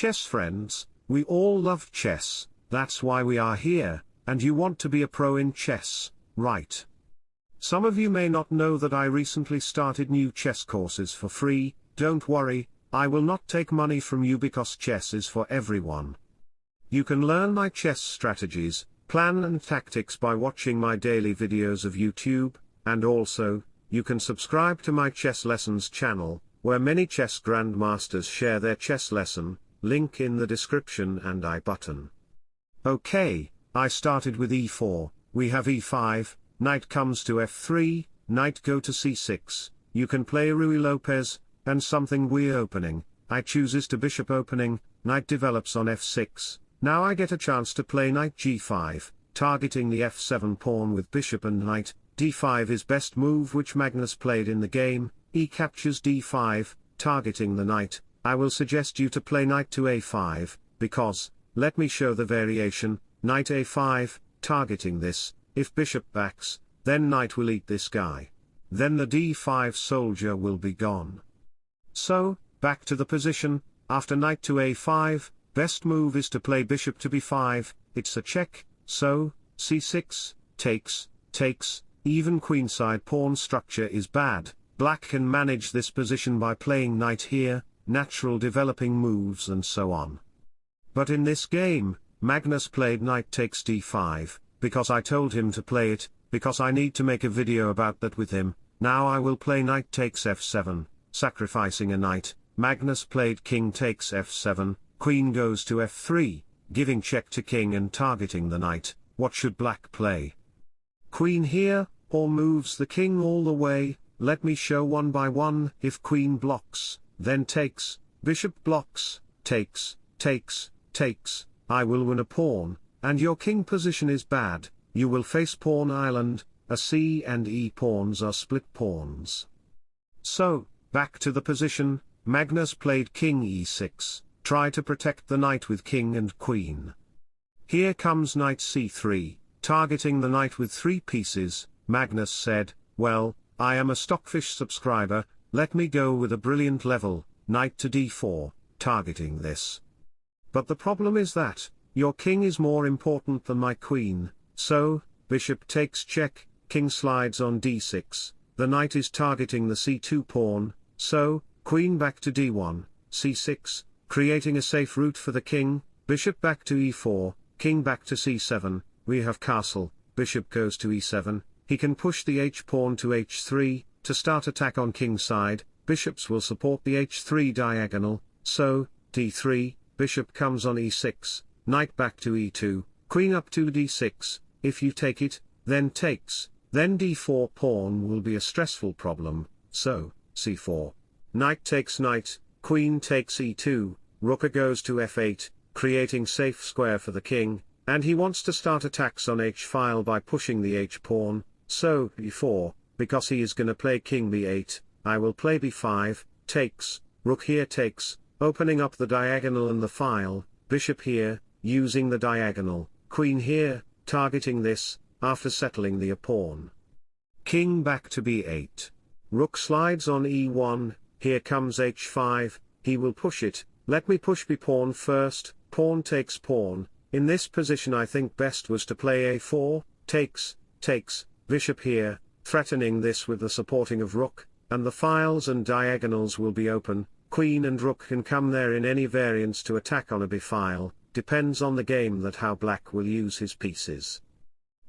chess friends, we all love chess, that's why we are here, and you want to be a pro in chess, right? Some of you may not know that I recently started new chess courses for free, don't worry, I will not take money from you because chess is for everyone. You can learn my chess strategies, plan and tactics by watching my daily videos of YouTube, and also, you can subscribe to my chess lessons channel, where many chess grandmasters share their chess lesson, link in the description and I button. Okay, I started with e4, we have e5, knight comes to f3, knight go to c6, you can play Ruy Lopez, and something we opening, I chooses to bishop opening, knight develops on f6, now I get a chance to play knight g5, targeting the f7 pawn with bishop and knight, d5 is best move which Magnus played in the game, e captures d5, targeting the knight, I will suggest you to play knight to a5, because, let me show the variation, knight a5, targeting this, if bishop backs, then knight will eat this guy. Then the d5 soldier will be gone. So, back to the position, after knight to a5, best move is to play bishop to b5, it's a check, so, c6, takes, takes, even queenside pawn structure is bad, black can manage this position by playing knight here, natural developing moves and so on. But in this game, Magnus played knight takes d5, because I told him to play it, because I need to make a video about that with him, now I will play knight takes f7, sacrificing a knight, Magnus played king takes f7, queen goes to f3, giving check to king and targeting the knight, what should black play? Queen here, or moves the king all the way, let me show one by one, if queen blocks, then takes, bishop blocks, takes, takes, takes, I will win a pawn, and your king position is bad, you will face pawn island, a c and e pawns are split pawns. So, back to the position, Magnus played king e6, try to protect the knight with king and queen. Here comes knight c3, targeting the knight with three pieces, Magnus said, well, I am a Stockfish subscriber, let me go with a brilliant level, knight to d4, targeting this. But the problem is that, your king is more important than my queen, so, bishop takes check, king slides on d6, the knight is targeting the c2 pawn, so, queen back to d1, c6, creating a safe route for the king, bishop back to e4, king back to c7, we have castle, bishop goes to e7, he can push the h-pawn to h3, to start attack on king side, bishops will support the h3 diagonal, so, d3, bishop comes on e6, knight back to e2, queen up to d6, if you take it, then takes, then d4 pawn will be a stressful problem, so, c4. Knight takes knight, queen takes e2, rook goes to f8, creating safe square for the king, and he wants to start attacks on h-file by pushing the h-pawn, so, e4, because he is gonna play king b8, I will play b5, takes, rook here takes, opening up the diagonal and the file, bishop here, using the diagonal, queen here, targeting this, after settling the pawn. King back to b8. Rook slides on e1, here comes h5, he will push it, let me push b pawn first, pawn takes pawn, in this position I think best was to play a4, takes, takes, bishop here, threatening this with the supporting of rook, and the files and diagonals will be open, queen and rook can come there in any variants to attack on a b file, depends on the game that how black will use his pieces.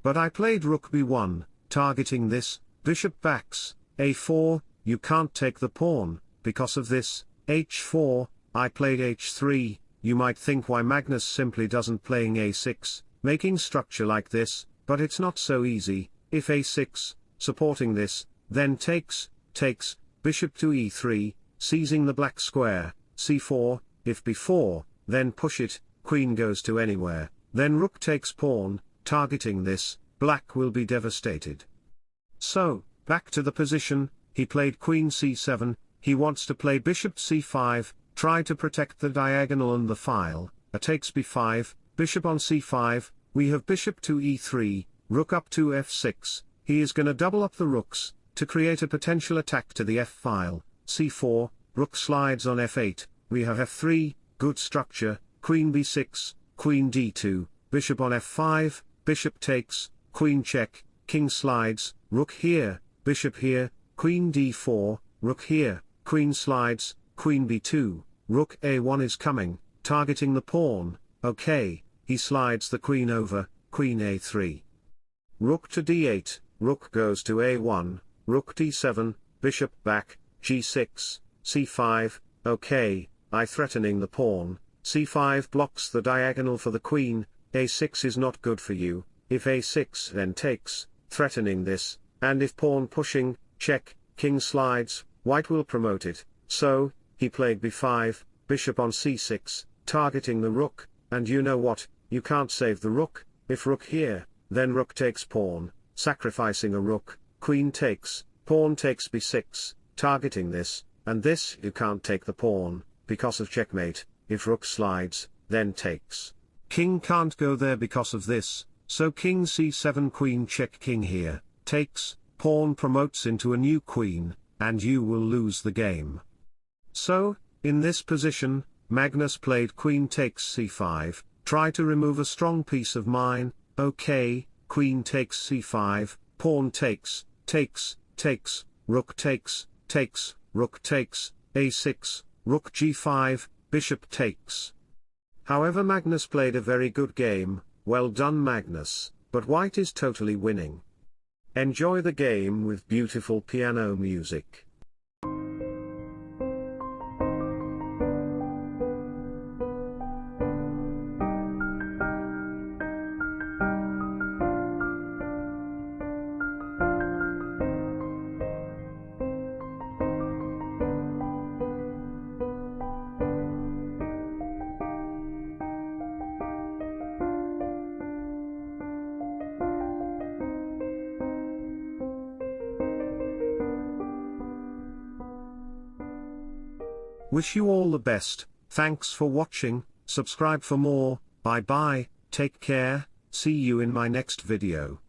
But I played rook b1, targeting this, bishop backs, a4, you can't take the pawn, because of this, h4, I played h3, you might think why Magnus simply doesn't playing a6, making structure like this, but it's not so easy, if a6, supporting this, then takes, takes, bishop to e3, seizing the black square, c4, if b4, then push it, queen goes to anywhere, then rook takes pawn, targeting this, black will be devastated. So, back to the position, he played queen c7, he wants to play bishop c5, try to protect the diagonal and the file, a takes b5, bishop on c5, we have bishop to e3, rook up to f6, he is gonna double up the rooks, to create a potential attack to the f-file, c4, rook slides on f8, we have f3, good structure, queen b6, queen d2, bishop on f5, bishop takes, queen check, king slides, rook here, bishop here, queen d4, rook here, queen slides, queen b2, rook a1 is coming, targeting the pawn, okay, he slides the queen over, queen a3. Rook to d8, rook goes to a1, rook d7, bishop back, g6, c5, okay, I threatening the pawn, c5 blocks the diagonal for the queen, a6 is not good for you, if a6 then takes, threatening this, and if pawn pushing, check, king slides, white will promote it, so, he played b5, bishop on c6, targeting the rook, and you know what, you can't save the rook, if rook here, then rook takes pawn, sacrificing a rook, queen takes, pawn takes b6, targeting this, and this you can't take the pawn, because of checkmate, if rook slides, then takes. King can't go there because of this, so king c7 queen check king here, takes, pawn promotes into a new queen, and you will lose the game. So, in this position, Magnus played queen takes c5, try to remove a strong piece of mine, okay, queen takes c5, pawn takes, takes, takes, rook takes, takes, rook takes, a6, rook g5, bishop takes. However Magnus played a very good game, well done Magnus, but white is totally winning. Enjoy the game with beautiful piano music. Wish you all the best, thanks for watching, subscribe for more, bye bye, take care, see you in my next video.